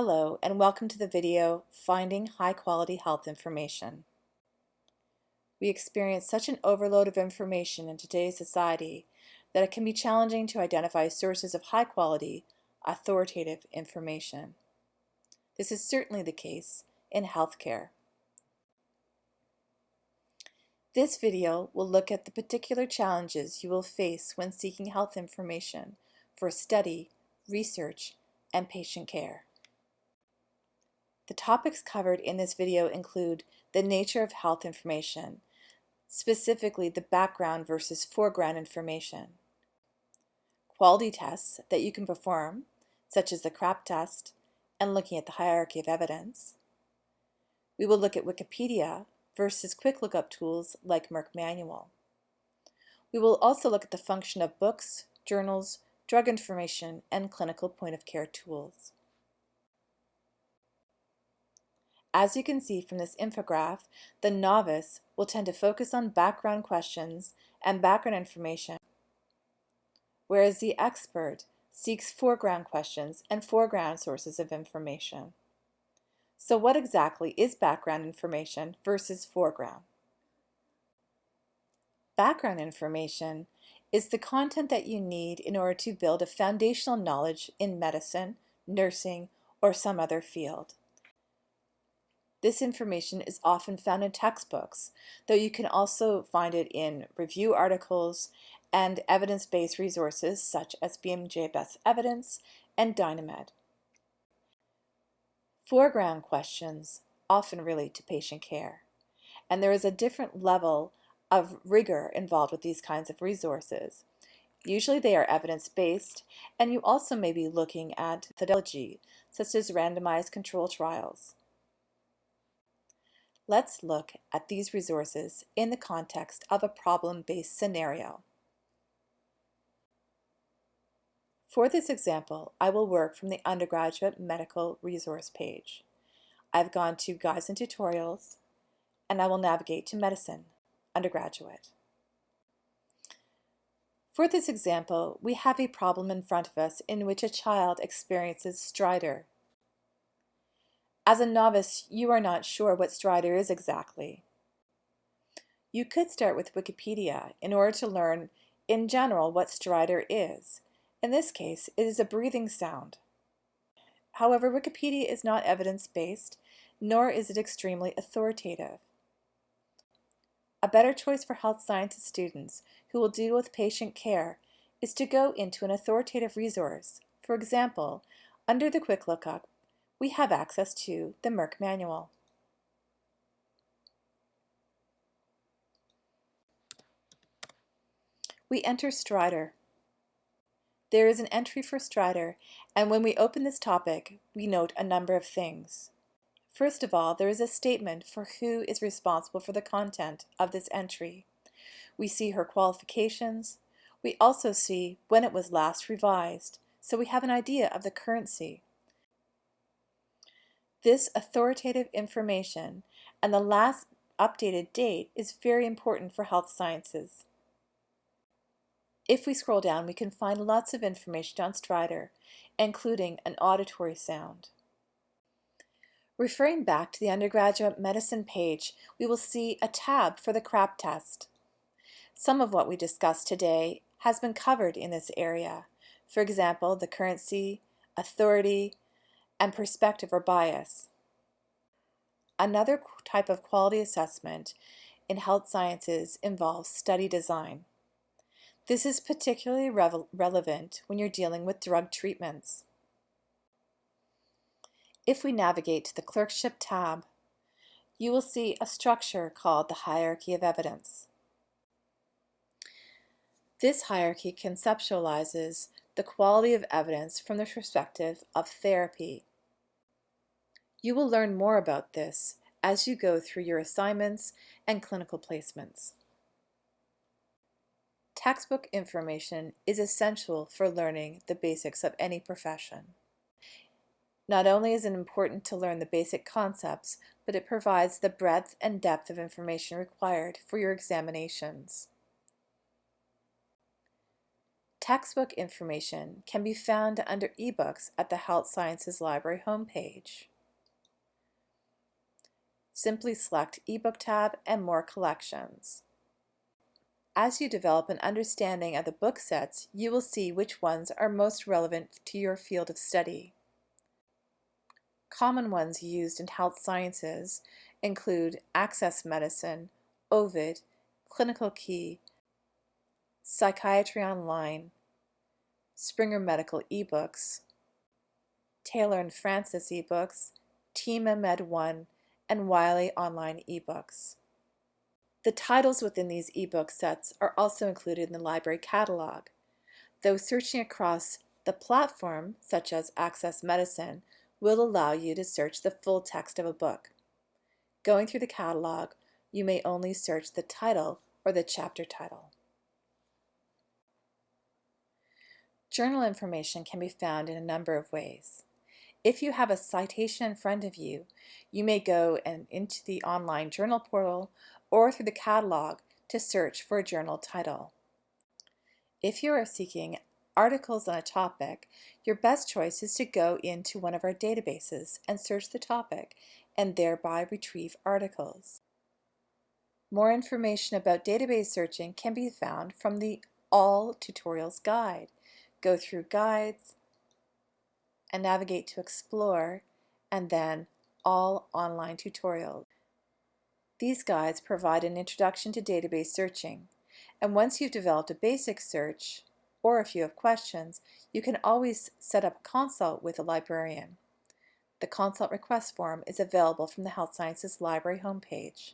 Hello and welcome to the video Finding High Quality Health Information. We experience such an overload of information in today's society that it can be challenging to identify sources of high quality, authoritative information. This is certainly the case in healthcare. This video will look at the particular challenges you will face when seeking health information for study, research, and patient care. The topics covered in this video include the nature of health information, specifically the background versus foreground information, quality tests that you can perform, such as the CRAP test, and looking at the hierarchy of evidence. We will look at Wikipedia versus quick lookup tools like Merck Manual. We will also look at the function of books, journals, drug information, and clinical point-of-care tools. As you can see from this infograph, the novice will tend to focus on background questions and background information, whereas the expert seeks foreground questions and foreground sources of information. So what exactly is background information versus foreground? Background information is the content that you need in order to build a foundational knowledge in medicine, nursing, or some other field. This information is often found in textbooks, though you can also find it in review articles and evidence-based resources such as BMJ Best Evidence and Dynamed. Foreground questions often relate to patient care, and there is a different level of rigor involved with these kinds of resources. Usually they are evidence-based, and you also may be looking at methodology, such as randomized control trials. Let's look at these resources in the context of a problem-based scenario. For this example, I will work from the undergraduate medical resource page. I've gone to Guides and Tutorials, and I will navigate to Medicine, undergraduate. For this example, we have a problem in front of us in which a child experiences stridor as a novice, you are not sure what stridor is exactly. You could start with Wikipedia in order to learn in general what stridor is. In this case, it is a breathing sound. However, Wikipedia is not evidence-based, nor is it extremely authoritative. A better choice for health sciences students who will deal with patient care is to go into an authoritative resource. For example, under the Quick Lookup, we have access to the Merck Manual. We enter Stridor. There is an entry for Stridor, and when we open this topic, we note a number of things. First of all, there is a statement for who is responsible for the content of this entry. We see her qualifications. We also see when it was last revised, so we have an idea of the currency. This authoritative information and the last updated date is very important for health sciences. If we scroll down, we can find lots of information on Stridor, including an auditory sound. Referring back to the undergraduate medicine page, we will see a tab for the CRAP test. Some of what we discussed today has been covered in this area. For example, the currency, authority, and perspective or bias. Another type of quality assessment in health sciences involves study design. This is particularly re relevant when you're dealing with drug treatments. If we navigate to the Clerkship tab, you will see a structure called the Hierarchy of Evidence. This hierarchy conceptualizes the quality of evidence from the perspective of therapy. You will learn more about this as you go through your assignments and clinical placements. Textbook information is essential for learning the basics of any profession. Not only is it important to learn the basic concepts, but it provides the breadth and depth of information required for your examinations. Textbook information can be found under eBooks at the Health Sciences Library homepage. Simply select eBook tab and More Collections. As you develop an understanding of the book sets, you will see which ones are most relevant to your field of study. Common ones used in health sciences include Access Medicine, Ovid, Clinical Key, Psychiatry Online, Springer Medical eBooks, Taylor and Francis eBooks, Thieme MedOne, and Wiley Online eBooks. The titles within these ebook sets are also included in the library catalog. Though searching across the platform, such as Access Medicine, will allow you to search the full text of a book. Going through the catalog, you may only search the title or the chapter title. Journal information can be found in a number of ways. If you have a citation in front of you, you may go and into the online journal portal or through the catalog to search for a journal title. If you are seeking articles on a topic, your best choice is to go into one of our databases and search the topic and thereby retrieve articles. More information about database searching can be found from the All Tutorials Guide. Go through Guides and navigate to Explore and then All Online Tutorials. These guides provide an introduction to database searching, and once you've developed a basic search, or if you have questions, you can always set up a consult with a librarian. The consult request form is available from the Health Sciences Library homepage.